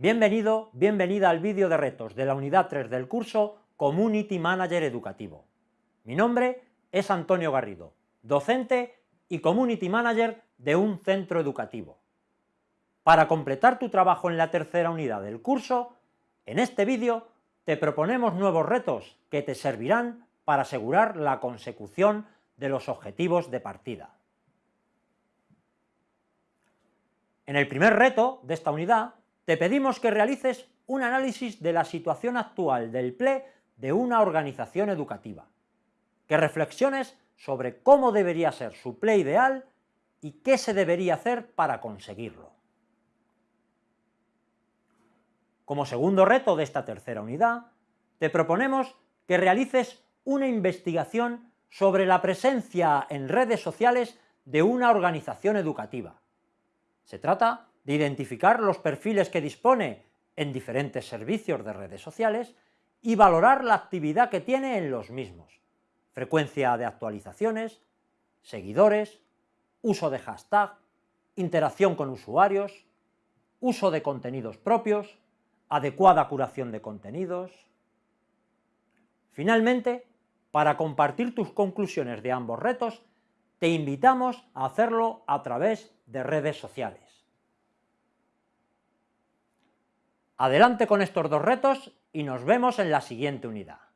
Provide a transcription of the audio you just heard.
Bienvenido, bienvenida al vídeo de retos de la unidad 3 del curso Community Manager Educativo. Mi nombre es Antonio Garrido, docente y Community Manager de un centro educativo. Para completar tu trabajo en la tercera unidad del curso, en este vídeo te proponemos nuevos retos que te servirán para asegurar la consecución de los objetivos de partida. En el primer reto de esta unidad te pedimos que realices un análisis de la situación actual del PLE de una organización educativa, que reflexiones sobre cómo debería ser su PLE ideal y qué se debería hacer para conseguirlo. Como segundo reto de esta tercera unidad, te proponemos que realices una investigación sobre la presencia en redes sociales de una organización educativa. Se trata de identificar los perfiles que dispone en diferentes servicios de redes sociales y valorar la actividad que tiene en los mismos, frecuencia de actualizaciones, seguidores, uso de hashtag, interacción con usuarios, uso de contenidos propios, adecuada curación de contenidos. Finalmente, para compartir tus conclusiones de ambos retos, te invitamos a hacerlo a través de redes sociales. Adelante con estos dos retos y nos vemos en la siguiente unidad.